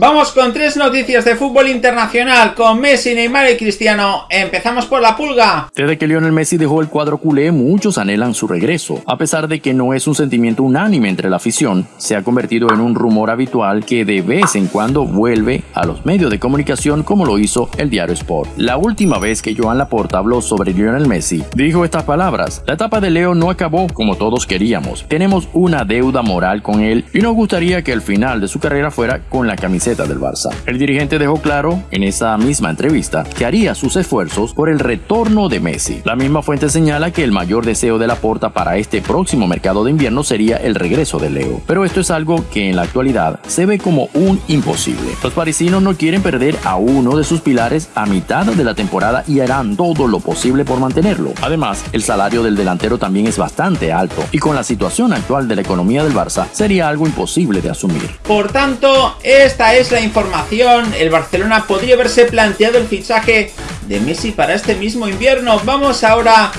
Vamos con tres noticias de fútbol internacional con Messi, Neymar y Cristiano. Empezamos por la pulga. Desde que Lionel Messi dejó el cuadro culé, muchos anhelan su regreso. A pesar de que no es un sentimiento unánime entre la afición, se ha convertido en un rumor habitual que de vez en cuando vuelve a los medios de comunicación como lo hizo el diario Sport. La última vez que Joan Laporta habló sobre Lionel Messi, dijo estas palabras. La etapa de Leo no acabó como todos queríamos. Tenemos una deuda moral con él y nos gustaría que el final de su carrera fuera con la camiseta del Barça. El dirigente dejó claro en esa misma entrevista que haría sus esfuerzos por el retorno de Messi. La misma fuente señala que el mayor deseo de la Porta para este próximo mercado de invierno sería el regreso de Leo, pero esto es algo que en la actualidad se ve como un imposible. Los parisinos no quieren perder a uno de sus pilares a mitad de la temporada y harán todo lo posible por mantenerlo. Además, el salario del delantero también es bastante alto y con la situación actual de la economía del Barça sería algo imposible de asumir. Por tanto, esta es la información, el Barcelona podría haberse planteado el fichaje de Messi para este mismo invierno. Vamos ahora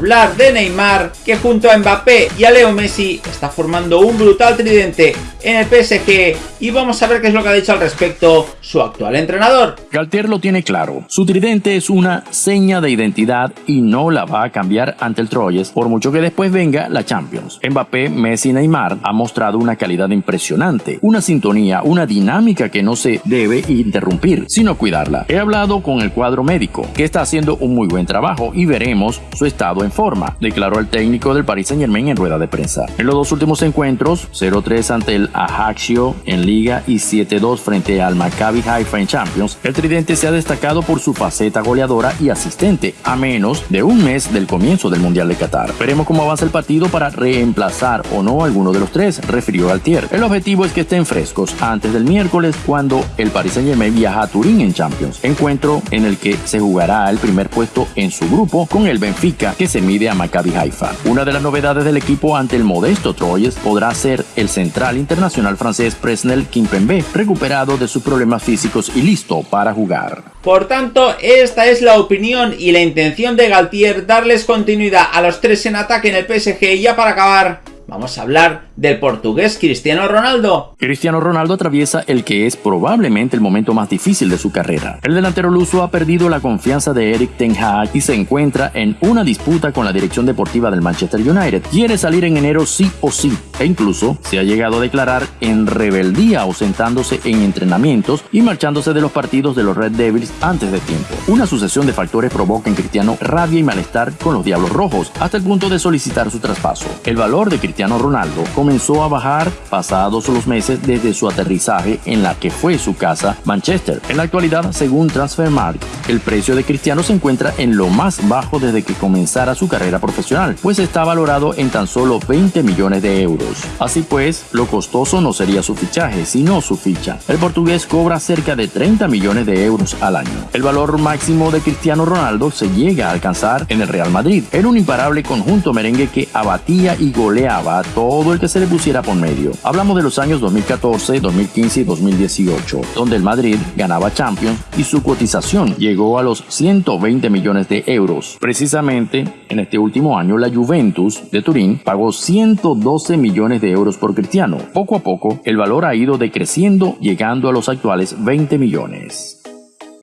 hablar de Neymar, que junto a Mbappé y a Leo Messi está formando un brutal tridente en el PSG y vamos a ver qué es lo que ha dicho al respecto su actual entrenador. Galtier lo tiene claro, su tridente es una seña de identidad y no la va a cambiar ante el Troyes por mucho que después venga la Champions. Mbappé, Messi y Neymar han mostrado una calidad impresionante, una sintonía, una dinámica que no se debe interrumpir, sino cuidarla. He hablado con el cuadro médico, que está haciendo un muy buen trabajo y veremos su estado en forma, declaró el técnico del Paris Saint Germain en rueda de prensa. En los dos últimos encuentros, 0-3 ante el Ajaccio en Liga y 7-2 frente al Maccabi Haifa en Champions, el tridente se ha destacado por su faceta goleadora y asistente, a menos de un mes del comienzo del Mundial de Qatar. Veremos cómo avanza el partido para reemplazar o no alguno de los tres, refirió Galtier. El objetivo es que estén frescos antes del miércoles cuando el Paris Saint Germain viaja a Turín en Champions, encuentro en el que se jugará el primer puesto en su grupo con el Benfica que se mide a Maccabi Haifa. Una de las novedades del equipo ante el modesto Troyes podrá ser el central internacional francés Presnel Kimpembe, recuperado de sus problemas físicos y listo para jugar. Por tanto, esta es la opinión y la intención de Galtier darles continuidad a los tres en ataque en el PSG ya para acabar, vamos a hablar del portugués Cristiano Ronaldo. Cristiano Ronaldo atraviesa el que es probablemente el momento más difícil de su carrera. El delantero luso ha perdido la confianza de Eric Ten Hag y se encuentra en una disputa con la dirección deportiva del Manchester United. Quiere salir en enero sí o sí e incluso se ha llegado a declarar en rebeldía ausentándose en entrenamientos y marchándose de los partidos de los Red Devils antes de tiempo. Una sucesión de factores provoca en Cristiano rabia y malestar con los Diablos Rojos hasta el punto de solicitar su traspaso. El valor de Cristiano Ronaldo comenzó a bajar pasados los meses desde su aterrizaje en la que fue su casa Manchester. En la actualidad, según Transfermarkt, el precio de Cristiano se encuentra en lo más bajo desde que comenzara su carrera profesional, pues está valorado en tan solo 20 millones de euros. Así pues, lo costoso no sería su fichaje, sino su ficha. El portugués cobra cerca de 30 millones de euros al año. El valor máximo de Cristiano Ronaldo se llega a alcanzar en el Real Madrid, en un imparable conjunto merengue que abatía y goleaba todo el que se le pusiera por medio. Hablamos de los años 2014, 2015 y 2018, donde el Madrid ganaba Champions y su cotización llegó a los 120 millones de euros. Precisamente en este último año la Juventus de Turín pagó 112 millones de euros por Cristiano. Poco a poco el valor ha ido decreciendo llegando a los actuales 20 millones.